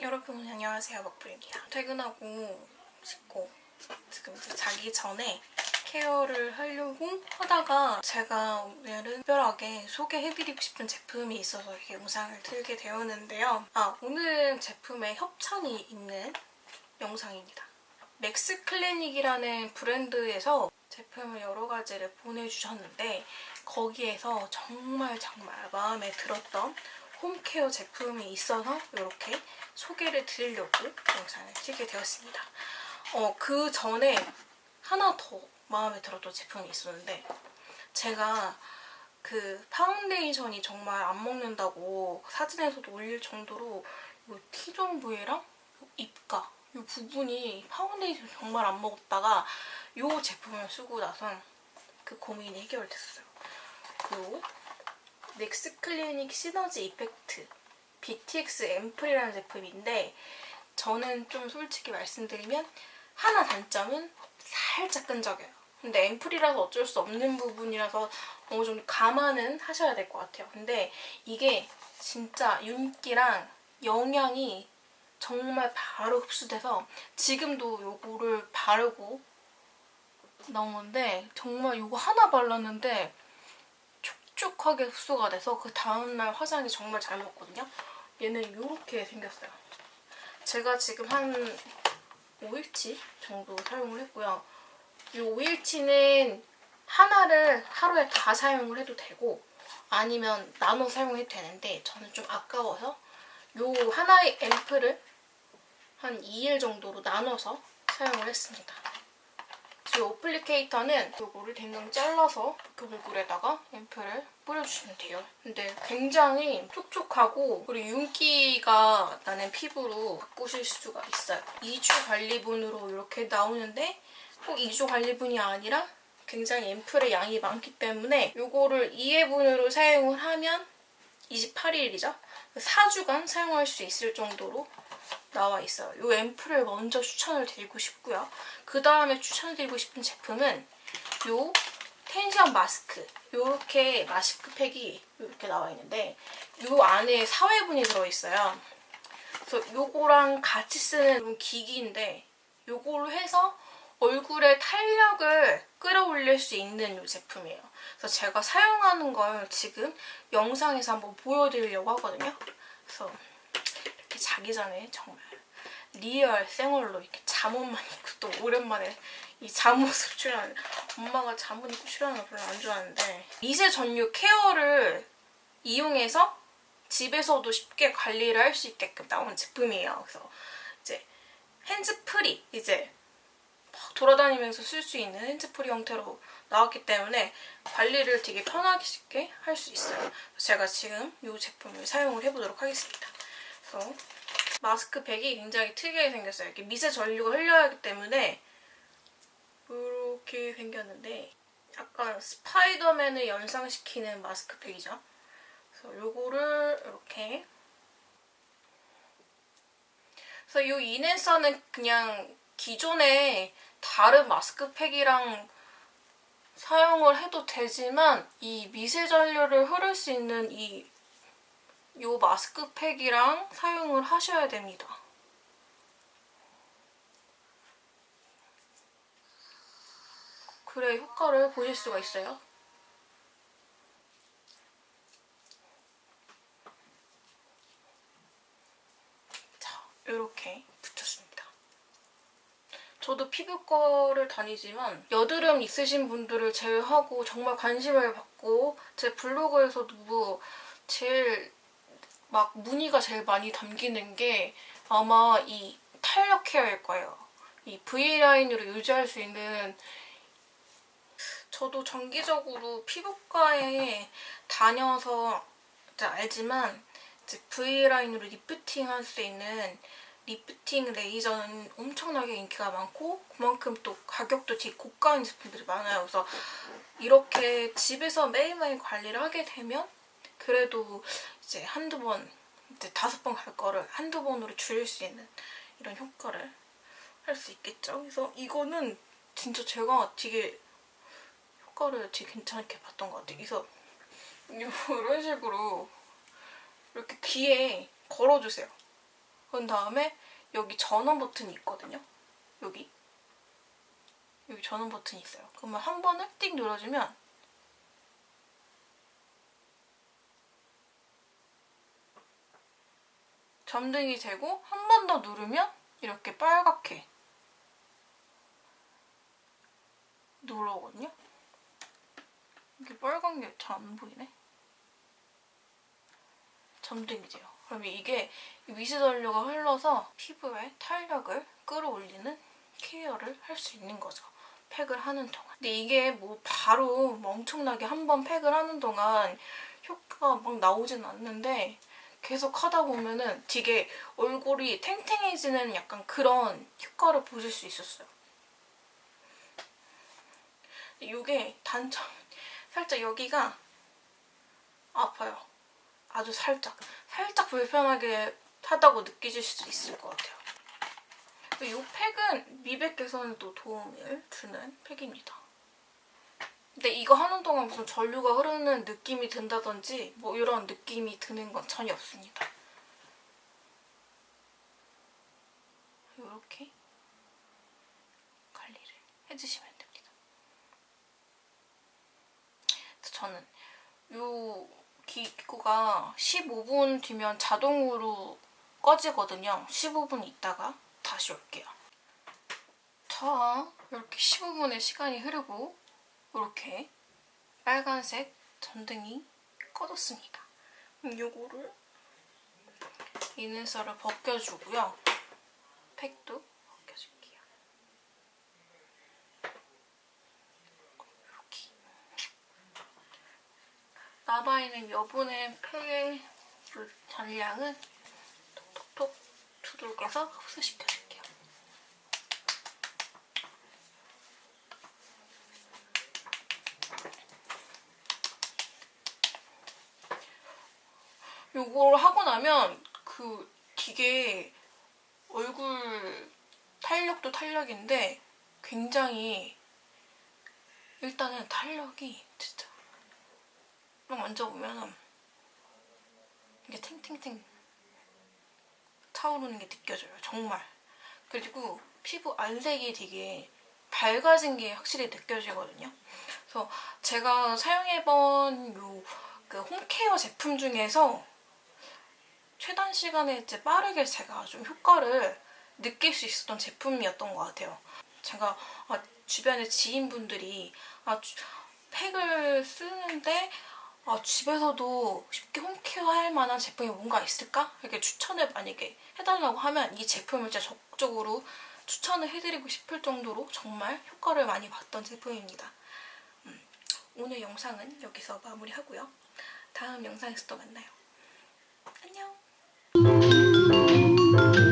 여러분 안녕하세요. 먹불입니다. 퇴근하고 씻고 지금 자기 전에 care를 하려고 하다가 제가 오늘은 특별하게 소개해드리고 싶은 제품이 있어서 이렇게 영상을 틀게 되었는데요. 아 오늘은 제품에 협찬이 있는 영상입니다. 맥스 클리닉이라는 브랜드에서 제품을 여러 가지를 보내주셨는데 거기에서 정말 정말 마음에 들었던 home care 제품이 있어서 이렇게 소개를 드리려고 영상을 찍게 되었습니다. 어, 그 전에 하나 더 마음에 들었던 제품이 있었는데 제가 그 파운데이션이 정말 안 먹는다고 사진에서도 올릴 정도로 이 T zone 부위랑 입가 이 부분이 파운데이션 정말 안 먹었다가 이 제품을 쓰고 나선 그 고민이 해결됐어요. 요 넥스 클리닉 시너지 이펙트 BTX 앰플이라는 제품인데 저는 좀 솔직히 말씀드리면 하나 단점은 살짝 끈적여요. 근데 앰플이라서 어쩔 수 없는 부분이라서 어느 정도 감안은 하셔야 될 것 같아요. 근데 이게 진짜 윤기랑 영양이 정말 바로 흡수돼서 지금도 요거를 바르고 나온 건데 정말 이거 하나 발랐는데 촉촉하게 흡수가 돼서 그 다음날 화장이 정말 잘 먹거든요. 얘는 이렇게 생겼어요. 제가 지금 한 5일치 정도 사용을 했고요. 이 5일치는 하나를 하루에 다 사용을 해도 되고 아니면 나눠 사용해도 되는데 저는 좀 아까워서 이 하나의 앰플을 한 2일 정도로 나눠서 사용을 했습니다. 이 어플리케이터는 이거를 댕강 잘라서 이렇게 얼굴에다가 앰플을 뿌려주시면 돼요. 근데 굉장히 촉촉하고 그리고 윤기가 나는 피부로 바꾸실 수가 있어요. 2주 관리분으로 이렇게 나오는데 꼭 2주 관리분이 아니라 굉장히 앰플의 양이 많기 때문에 이거를 2회분으로 사용을 하면 28일이죠. 4주간 사용할 수 있을 정도로 나와 있어요. 이 앰플을 먼저 추천을 드리고 싶고요. 그 다음에 추천드리고 싶은 제품은 이 텐션 마스크. 이렇게 마스크팩이 이렇게 나와 있는데 이 안에 4회분이 들어있어요. 그래서 이거랑 같이 쓰는 기기인데 이걸로 해서 얼굴에 탄력을 끌어올릴 수 있는 이 제품이에요. 그래서 제가 사용하는 걸 지금 영상에서 한번 보여드리려고 하거든요. 그래서 자기 전에 정말 real 생얼로 이렇게 잠옷만 입고 또 오랜만에 이 잠옷을 출연하는 엄마가 잠옷 입고 출연하는 거 별로 안 좋아하는데 미세 전류 care를 이용해서 집에서도 쉽게 관리를 할 수 있게끔 나온 제품이에요. 그래서 이제 hands-free 이제 돌아다니면서 쓸 수 있는 핸즈프리 형태로 나왔기 때문에 관리를 되게 편하게 쉽게 할 수 있어요. 제가 지금 이 제품을 사용을 해보도록 하겠습니다. 그래서 마스크팩이 굉장히 특이하게 생겼어요. 이렇게 미세 전류가 흘려야 하기 때문에 이렇게 생겼는데 약간 스파이더맨을 연상시키는 마스크팩이죠. 그래서 이거를 이렇게 그래서 이 이넨서는 그냥 기존에 다른 마스크팩이랑 사용을 해도 되지만 이 미세 전류를 흐를 수 있는 이 이 마스크팩이랑 사용을 하셔야 됩니다. 그래 효과를 보실 수가 있어요. 자, 이렇게 붙였습니다. 저도 피부과를 다니지만 여드름 있으신 분들을 제외하고 정말 관심을 받고 제 블로그에서도 제일 막 무늬가 제일 많이 담기는 게 아마 이 탄력 케어일 거예요. 이 V라인으로 유지할 수 있는 저도 정기적으로 피부과에 다녀서 알지만 V line으로 lifting 할 수 있는 리프팅 레이저는 엄청나게 인기가 많고 그만큼 또 가격도 되게 고가인 제품들이 많아요. 그래서 이렇게 집에서 매일매일 관리를 하게 되면 그래도 이제 한두 번, 이제 다섯 번 갈 거를 한두 번으로 줄일 수 있는 이런 효과를 할 수 있겠죠. 그래서 이거는 진짜 제가 되게 효과를 되게 괜찮게 봤던 것 같아요. 그래서 이런 식으로 이렇게 귀에 걸어주세요. 그런 다음에 여기 전원 버튼이 있거든요. 여기. 여기 전원 버튼이 있어요. 그러면 한 번을 띡 눌러주면 점등이 되고 한 번 더 누르면 이렇게 빨갛게 눌러오거든요. 이게 빨간 게 잘 안 보이네. 점등이 돼요. 그러면 이게 미세전류가 흘러서 피부에 탄력을 끌어올리는 케어를 할 수 있는 거죠. 팩을 하는 동안. 근데 이게 뭐 바로 뭐 엄청나게 한 번 팩을 하는 동안 효과가 막 나오진 않는데 계속 하다 보면은 되게 얼굴이 탱탱해지는 약간 그런 효과를 보실 수 있었어요. 이게 단점, 살짝 여기가 아파요. 아주 살짝. 살짝 불편하게 하다고 느끼실 수도 있을 것 같아요. 이 팩은 미백 개선에 또 도움을 주는 팩입니다. 근데 이거 하는 동안 무슨 전류가 흐르는 느낌이 든다든지 뭐 이런 느낌이 드는 건 전혀 없습니다. 이렇게 관리를 해주시면 됩니다. 저는 이 기구가 15분 뒤면 자동으로 꺼지거든요. 15분 있다가 다시 올게요. 자, 이렇게 15분의 시간이 흐르고 이렇게 빨간색 전등이 꺼졌습니다. 요거를 이눈살을 벗겨주고요. 팩도 벗겨줄게요. 이렇게 남아있는 여분의 팩의 그 잔량은 톡톡톡 두들겨서 흡수시켜줄게요. 요걸 하고 나면 그 되게 얼굴 탄력도 탄력인데 굉장히 일단은 탄력이 진짜 막 만져보면 이게 탱탱탱 차오르는 게 느껴져요 정말. 그리고 피부 안색이 되게 밝아진 게 확실히 느껴지거든요. 그래서 제가 사용해본 요 그 홈케어 제품 중에서 최단 시간에 이제 빠르게 제가 좀 효과를 느낄 수 있었던 제품이었던 것 같아요. 제가 아, 주변에 지인분들이 아, 주, 팩을 쓰는데 아, 집에서도 쉽게 홈케어 할 만한 제품이 뭔가 있을까? 이렇게 추천을 만약에 해달라고 하면 이 제품을 진짜 적극적으로 추천을 해드리고 싶을 정도로 정말 효과를 많이 봤던 제품입니다. 음, 오늘 영상은 여기서 마무리하고요. 다음 영상에서 또 만나요. 안녕! Thank you.